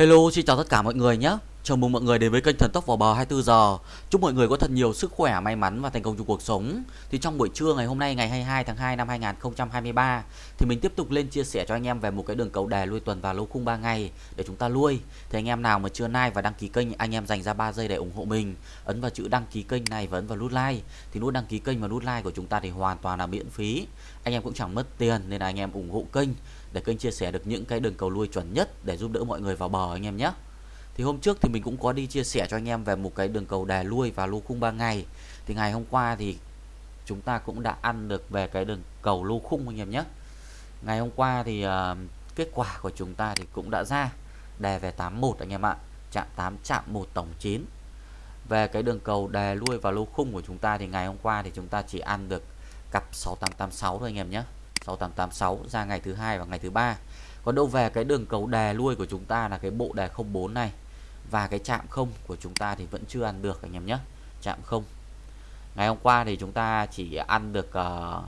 Hello, xin chào tất cả mọi người nhé. Chào mừng mọi người đến với kênh Thần Tốc vào bờ 24 giờ. Chúc mọi người có thật nhiều sức khỏe, may mắn và thành công trong cuộc sống. Thì trong buổi trưa ngày hôm nay ngày 22 tháng 2 năm 2023 thì mình tiếp tục lên chia sẻ cho anh em về một cái đường cầu đề lui tuần và lô khung 3 ngày để chúng ta lui. Thì anh em nào mà chưa like và đăng ký kênh, anh em dành ra 3 giây để ủng hộ mình. Ấn vào chữ đăng ký kênh này và ấn vào nút like. Thì nút đăng ký kênh và nút like của chúng ta thì hoàn toàn là miễn phí. Anh em cũng chẳng mất tiền nên là anh em ủng hộ kênh để kênh chia sẻ được những cái đường cầu lui chuẩn nhất để giúp đỡ mọi người vào bờ anh em nhé. Thì hôm trước thì mình cũng có đi chia sẻ cho anh em về một cái đường cầu đè lui và lô khung 3 ngày. Thì ngày hôm qua thì chúng ta cũng đã ăn được về cái đường cầu lô khung anh em nhé. Ngày hôm qua thì uh, kết quả của chúng ta thì cũng đã ra đè về 81 anh em ạ. Chạm 8 chạm 1 tổng 9. Về cái đường cầu đè lui và lô khung của chúng ta thì ngày hôm qua thì chúng ta chỉ ăn được cặp 6886 thôi anh em nhé. 6886 ra ngày thứ hai và ngày thứ ba. Còn đâu về cái đường cầu đè lui của chúng ta là cái bộ đề 04 này. Và cái chạm không của chúng ta thì vẫn chưa ăn được anh em nhé. Chạm không. Ngày hôm qua thì chúng ta chỉ ăn được uh,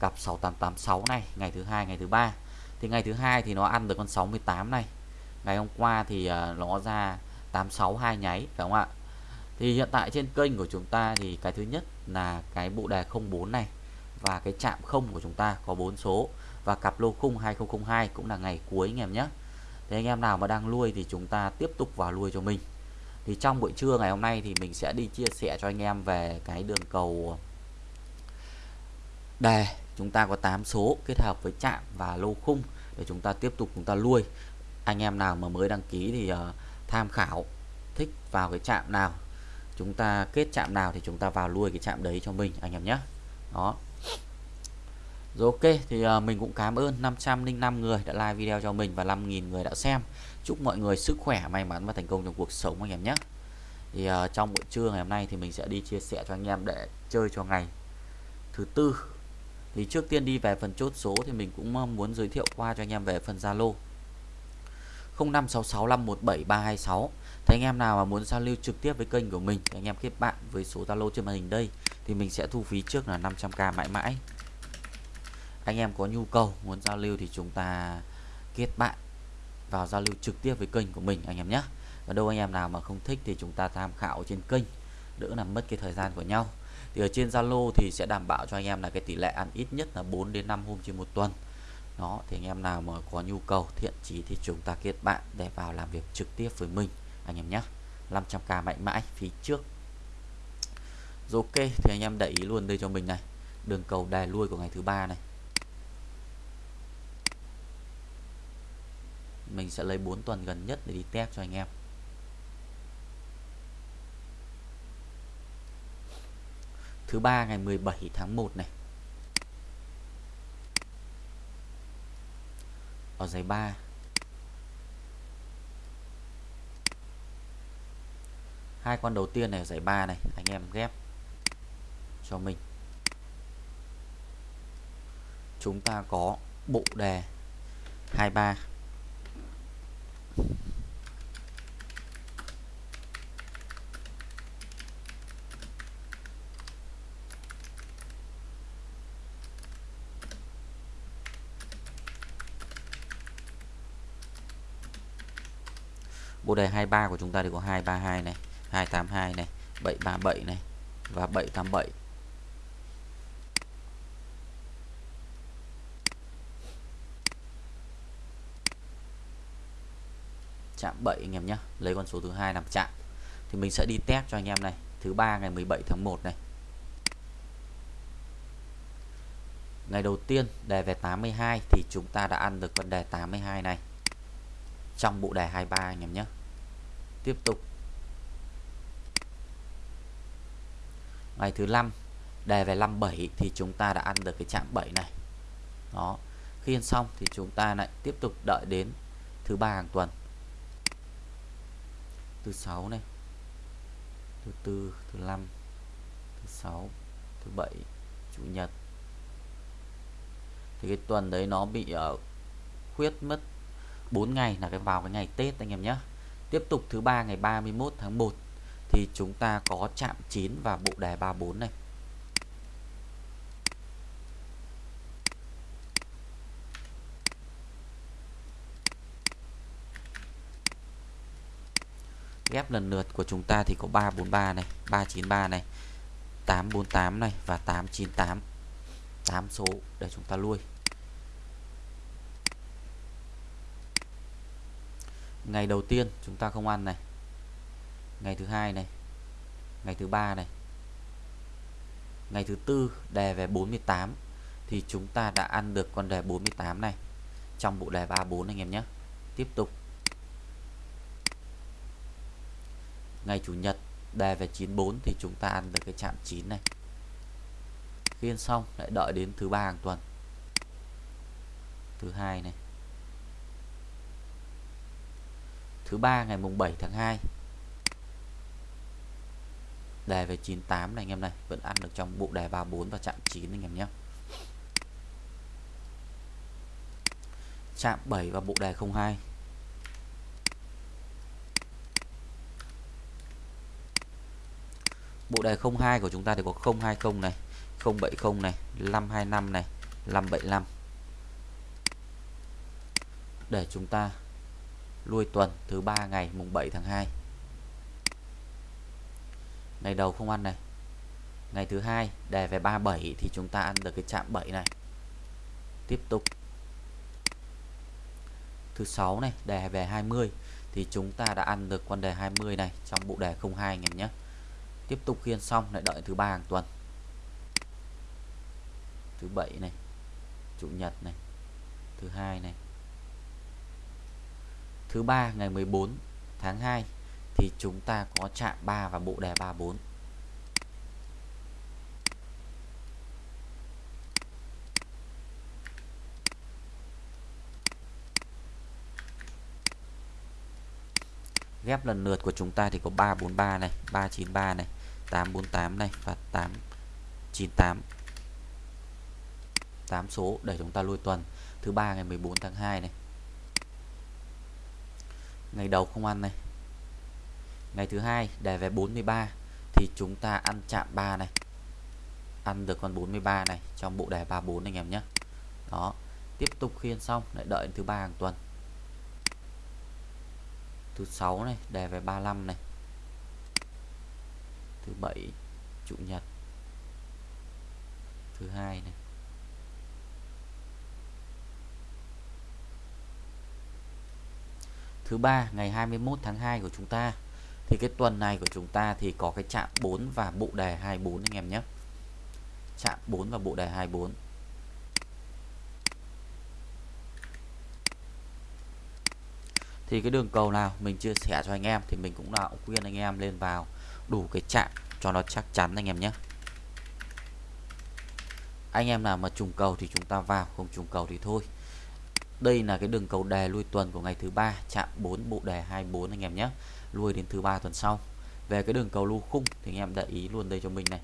cặp 6886 này ngày thứ hai ngày thứ ba. Thì ngày thứ hai thì nó ăn được con 68 này. Ngày hôm qua thì uh, nó ra 862 nháy phải không ạ? Thì hiện tại trên kênh của chúng ta thì cái thứ nhất là cái bộ đề 04 này và cái chạm không của chúng ta có bốn số. Và cặp lô khung 2002 cũng là ngày cuối anh em nhé. Thì anh em nào mà đang nuôi thì chúng ta tiếp tục vào nuôi cho mình. Thì trong buổi trưa ngày hôm nay thì mình sẽ đi chia sẻ cho anh em về cái đường cầu đề. Chúng ta có 8 số kết hợp với chạm và lô khung để chúng ta tiếp tục chúng ta nuôi. Anh em nào mà mới đăng ký thì uh, tham khảo thích vào cái chạm nào chúng ta kết chạm nào thì chúng ta vào nuôi cái chạm đấy cho mình anh em nhé. Đó rồi ok thì ờ, mình cũng cảm ơn 505 người đã like video cho mình và 5.000 người đã xem. Chúc mọi người sức khỏe, may mắn và thành công trong cuộc sống anh em nhé. Thì uh, trong buổi trưa ngày hôm nay thì mình sẽ đi chia sẻ cho anh em để chơi cho ngày thứ tư. Thì trước tiên đi về phần chốt số thì mình cũng ờ, muốn giới thiệu qua cho anh em về phần Zalo. 0566517326. Thì anh em nào mà muốn giao lưu trực tiếp với kênh của mình thì anh em kết bạn với số Zalo trên màn hình đây thì mình sẽ thu phí trước là 500k mãi mãi anh em có nhu cầu, muốn giao lưu thì chúng ta kết bạn vào giao lưu trực tiếp với kênh của mình, anh em nhé. Và đâu anh em nào mà không thích thì chúng ta tham khảo trên kênh, đỡ làm mất cái thời gian của nhau. Thì ở trên Zalo thì sẽ đảm bảo cho anh em là cái tỷ lệ ăn ít nhất là 4 đến 5 hôm trên một tuần. Đó, thì anh em nào mà có nhu cầu, thiện chí thì chúng ta kết bạn để vào làm việc trực tiếp với mình, anh em nhé. 500k mạnh mãi, phí trước. Rồi ok, thì anh em để ý luôn đây cho mình này. Đường cầu đè lui của ngày thứ ba này. Mình sẽ lấy 4 tuần gần nhất để đi test cho anh em. Thứ ba, ngày 17 tháng 1 này. Ở giày 3 hai con đầu tiên này ở giải 3 này, anh em ghép cho mình. Chúng ta có bộ đề 23 bộ đề 23 của chúng ta thì có 232 này 282 này 737 này và 787 chạm 7 anh em nhé lấy con số thứ hai làm chạm. Thì mình sẽ đi test cho anh em này. Thứ ba ngày 17 tháng 1 này. Ngày đầu tiên đề về 82 thì chúng ta đã ăn được con đề 82 này. Trong bộ đề 23 anh em nhé tiếp tục. Ngày thứ năm đề về 57 thì chúng ta đã ăn được cái chạm 7 này. Đó. Khi ăn xong thì chúng ta lại tiếp tục đợi đến thứ ba hàng tuần thứ sáu này. Thứ tư thứ năm thứ sáu thứ bảy chủ nhật. Thì cái tuần đấy nó bị ở uh, khuyết mất 4 ngày là cái vào cái ngày Tết anh em nhé tiếp tục thứ ba ngày 31 tháng 1 thì chúng ta có chạm 9 và bộ đề 34 này. Ghép lần lượt của chúng ta thì có 343 này 393 này 848 này và 898 8 số để chúng ta nuôi ngày đầu tiên chúng ta không ăn này. Ngày thứ hai này. Ngày thứ ba này. Ngày thứ tư đề về 48 thì chúng ta đã ăn được con đề 48 này trong bộ đề 34 anh em nhé. Tiếp tục. Ngày chủ nhật, đề về 94 thì chúng ta ăn được cái chạm 9 này. Khi ăn xong, lại đợi đến thứ ba hàng tuần. Thứ hai này. Thứ ba ngày mùng 7 tháng 2 đề về 98 này anh em này, vẫn ăn được trong bộ đề 34 và chạm 9 anh em nhé. Chạm 7 và bộ đề 02 bộ đề 02 của chúng ta thì có 020 này 070 này 525 này 575 để chúng ta lui tuần thứ ba ngày, mùng 7 tháng 2 ngày đầu không ăn này. Ngày thứ hai, đề về 37 thì chúng ta ăn được cái chạm 7 này. Tiếp tục. Thứ sáu này, đề về 20 thì chúng ta đã ăn được con đề 20 này trong bộ đề 02 anh em nhé tiếp tục khiên xong lại đợi thứ ba hàng tuần. Thứ bảy này, chủ nhật này, thứ hai này. Thứ ba ngày 14 tháng 2 thì chúng ta có chạm 3 và bộ đề 34 ghép lần lượt của chúng ta thì có 343 này 393 này. 848 này, và 898 8 số để chúng ta lui tuần. Thứ ba ngày 14 tháng 2 này. Ngày đầu không ăn này. Ngày thứ hai đề về 43 thì chúng ta ăn chạm 3 này. Ăn được con 43 này, trong bộ đề 34 anh em nhé. Đó, tiếp tục khiên xong, lại đợi thứ ba hàng tuần. Thứ sáu này đề về 35 này thứ bảy, chủ nhật. Thứ hai này. Thứ ba, ngày 21 tháng 2 của chúng ta. Thì cái tuần này của chúng ta thì có cái chạm 4 và bộ đề 24 anh em nhé. Chạm 4 và bộ đề 24 thì cái đường cầu nào mình chia sẻ cho anh em thì mình cũng đạo khuyên anh em lên vào đủ cái chạm cho nó chắc chắn anh em nhé. Anh em nào mà trùng cầu thì chúng ta vào không trùng cầu thì thôi. Đây là cái đường cầu đề lui tuần của ngày thứ ba chạm 4 bộ đề 24 anh em nhé. Lui đến thứ ba tuần sau. Về cái đường cầu lô khung thì anh em để ý luôn đây cho mình này.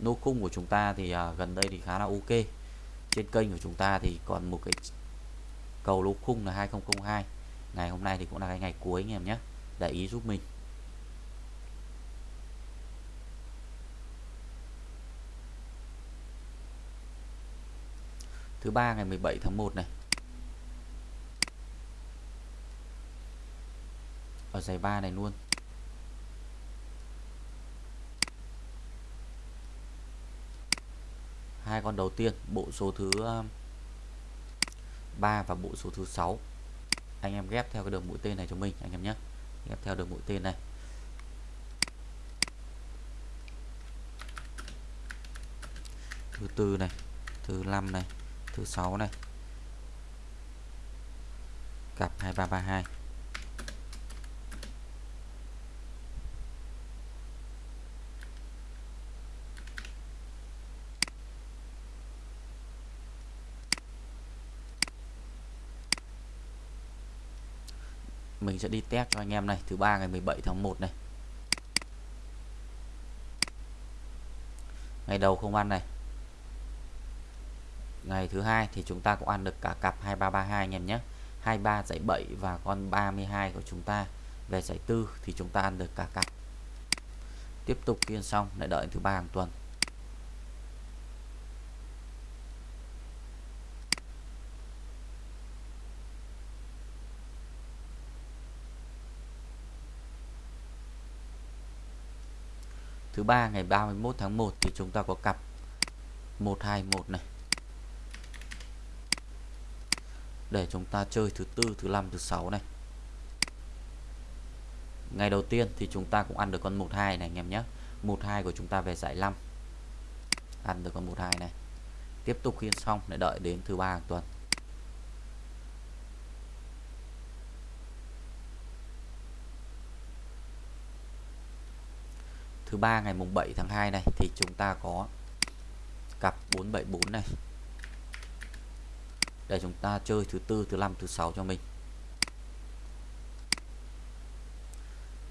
Lô khung của chúng ta thì à, gần đây thì khá là ok. Trên kênh của chúng ta thì còn một cái cầu lô khung là 2002 ngày hôm nay thì cũng là cái ngày cuối anh em nhé. Để ý giúp mình. Thứ ba ngày 17 tháng 1 này. Ở giải 3 này luôn. Hai con đầu tiên, bộ số thứ ờ, 3 và bộ số thứ 6 anh em ghép theo cái đường mũi tên này cho mình, anh em nhé. Ghép theo đường mũi tên này. Thứ tư này, thứ năm này thứ sáu này. Cặp 2332 mình sẽ đi test cho anh em này, thứ ba ngày 17 tháng 1 này. Ngày đầu không ăn này ngày thứ hai thì chúng ta cũng ăn được cả cặp 2332 anh em nhé. 23 dãy 7 và con 32 của chúng ta. Về giải tư thì chúng ta ăn được cả cặp. Tiếp tục kiên xong, lại đợi thứ ba hàng tuần. Thứ ba, ngày 31 tháng 1 thì chúng ta có cặp 121 này. Để chúng ta chơi thứ tư, thứ năm, thứ sáu này. Ngày đầu tiên thì chúng ta cũng ăn được con 12 này, anh em nhé. 12 của chúng ta về giải 5 ăn được con 12 này. Tiếp tục khiên xong để đợi đến thứ ba hàng tuần. Thứ ba ngày mùng 7 tháng 2 này thì chúng ta có cặp 474 này để chúng ta chơi thứ tư, thứ năm, thứ sáu cho mình.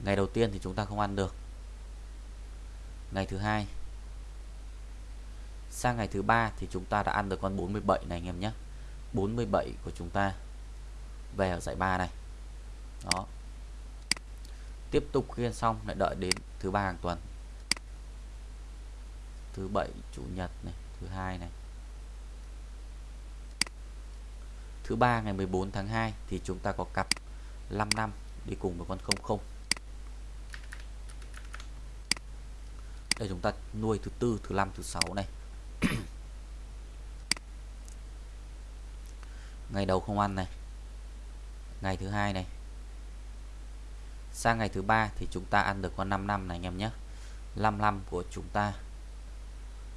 Ngày đầu tiên thì chúng ta không ăn được. Ngày thứ hai. Sang ngày thứ ba thì chúng ta đã ăn được con 47 này anh em nhé. 47 của chúng ta về ở giải ba này. Đó. Tiếp tục khiên xong, lại đợi đến thứ ba hàng tuần. Thứ bảy, chủ nhật này, thứ hai này. Thứ ba, ngày 14 tháng 2 thì chúng ta có cặp 5 năm đi cùng với con 00 đây, chúng ta nuôi thứ tư, thứ năm, thứ sáu này. Ngày đầu không ăn này. Ngày thứ hai này. Sang ngày thứ ba thì chúng ta ăn được con 5 năm này, anh em nhé. 5 năm của chúng ta.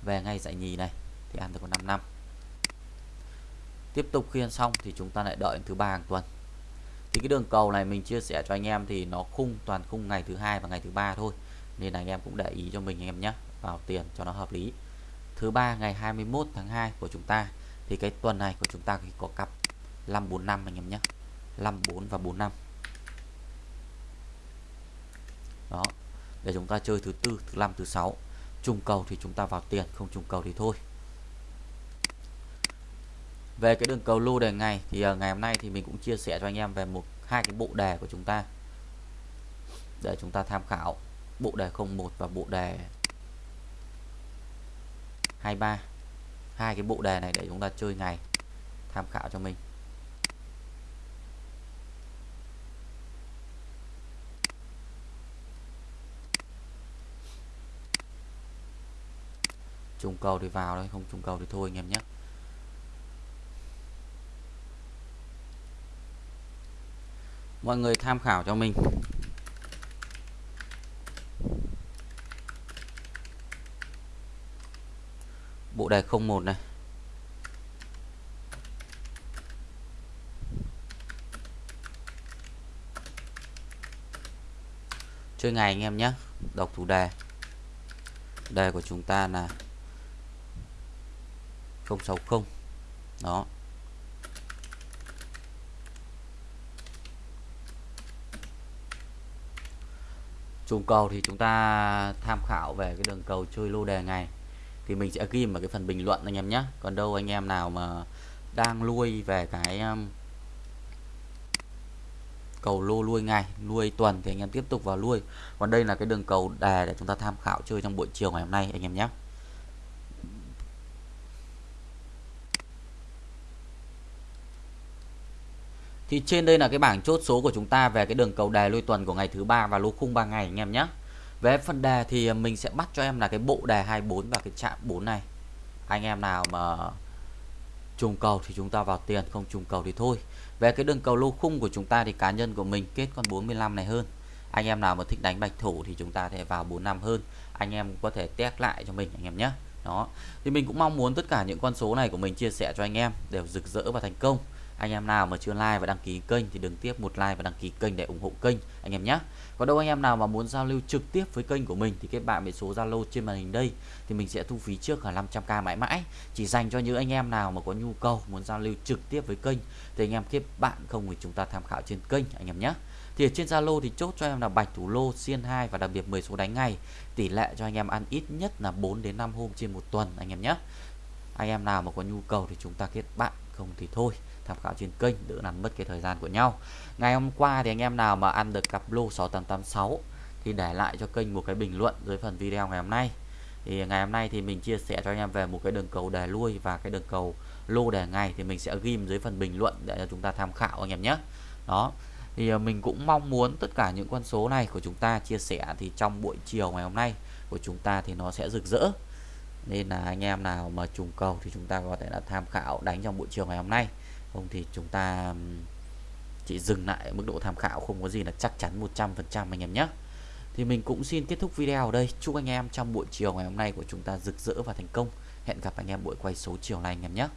Về ngay dạy nhì này thì ăn được con 5 năm tiếp tục khi ăn xong thì chúng ta lại đợi thứ ba hàng tuần. Thì cái đường cầu này mình chia sẻ cho anh em thì nó khung, toàn khung ngày thứ hai và ngày thứ ba thôi. Nên là anh em cũng để ý cho mình anh em nhé, vào tiền cho nó hợp lý. Thứ ba ngày 21 tháng 2 của chúng ta, thì cái tuần này của chúng ta thì có cặp 545 anh em nhé. 54 và 45 đó, để chúng ta chơi thứ tư, thứ năm, thứ sáu. Trùng cầu thì chúng ta vào tiền, không trùng cầu thì thôi về cái đường cầu lô đề ngày thì ờ, ngày hôm nay thì mình cũng chia sẻ cho anh em về một, hai cái bộ đề của chúng ta. Để chúng ta tham khảo bộ đề 01 và bộ đề 23 hai cái bộ đề này để chúng ta chơi ngày, tham khảo cho mình. Trùng cầu thì vào thôi, không trùng cầu thì thôi anh em nhé. Mọi người tham khảo cho mình. Bộ đề 01 này. Chơi ngày anh em nhé. Đọc chủ đề. Đề của chúng ta là 060 đó. Trùng cầu thì chúng ta tham khảo về cái đường cầu chơi lô đề ngày. Thì mình sẽ ghi vào cái phần bình luận anh em nhé. Còn đâu anh em nào mà đang nuôi về cái um, cầu lô nuôi ngày nuôi tuần thì anh em tiếp tục vào nuôi còn đây là cái đường cầu đề để chúng ta tham khảo chơi trong buổi chiều ngày hôm nay anh em nhé. Thì trên đây là cái bảng chốt số của chúng ta về cái đường cầu đề lôi tuần của ngày thứ ba và lô khung 3 ngày anh em nhé. Về phần đề thì mình sẽ bắt cho em là cái bộ đề 24 và cái chạm 4 này. Anh em nào mà trùng cầu thì chúng ta vào tiền, không trùng cầu thì thôi. Về cái đường cầu lô khung của chúng ta thì cá nhân của mình kết con 45 này hơn. Anh em nào mà thích đánh bạch thủ thì chúng ta thể vào 45 hơn. Anh em có thể test lại cho mình anh em nhé. Đó. Thì mình cũng mong muốn tất cả những con số này của mình chia sẻ cho anh em đều rực rỡ và thành công anh em nào mà chưa like và đăng ký kênh thì đừng tiếp một like và đăng ký kênh để ủng hộ kênh, anh em nhé. Còn đâu anh em nào mà muốn giao lưu trực tiếp với kênh của mình thì kết bạn với số Zalo trên màn hình đây. Thì mình sẽ thu phí trước là 500k mãi mãi. Chỉ dành cho những anh em nào mà có nhu cầu, muốn giao lưu trực tiếp với kênh thì anh em kết bạn không thì chúng ta tham khảo trên kênh, anh em nhé. Thì ở trên Zalo thì chốt cho em là bạch thủ lô, xiên 2 và đặc biệt 10 số đánh ngày. Tỷ lệ cho anh em ăn ít nhất là 4 đến 5 hôm trên một tuần, anh em nhé. Anh em nào mà có nhu cầu thì chúng ta kết bạn không thì thôi, tham khảo trên kênh đỡ làm mất cái thời gian của nhau. Ngày hôm qua thì anh em nào mà ăn được cặp lô 6886 thì để lại cho kênh một cái bình luận dưới phần video ngày hôm nay. Thì ngày hôm nay thì mình chia sẻ cho anh em về một cái đường cầu đề lui và cái đường cầu lô đề ngày thì mình sẽ ghim dưới phần bình luận để cho chúng ta tham khảo anh em nhé. Đó, thì ờ, mình cũng mong muốn tất cả những con số này của chúng ta chia sẻ thì trong buổi chiều ngày hôm nay của chúng ta thì nó sẽ rực rỡ nên là anh em nào mà trùng cầu thì chúng ta có thể là tham khảo đánh trong buổi chiều ngày hôm nay. Không thì chúng ta chỉ dừng lại mức độ tham khảo, không có gì là chắc chắn 100% anh em nhé. Thì mình cũng xin kết thúc video ở đây. Chúc anh em trong buổi chiều ngày hôm nay của chúng ta rực rỡ và thành công. Hẹn gặp anh em buổi quay số chiều nay anh em nhé.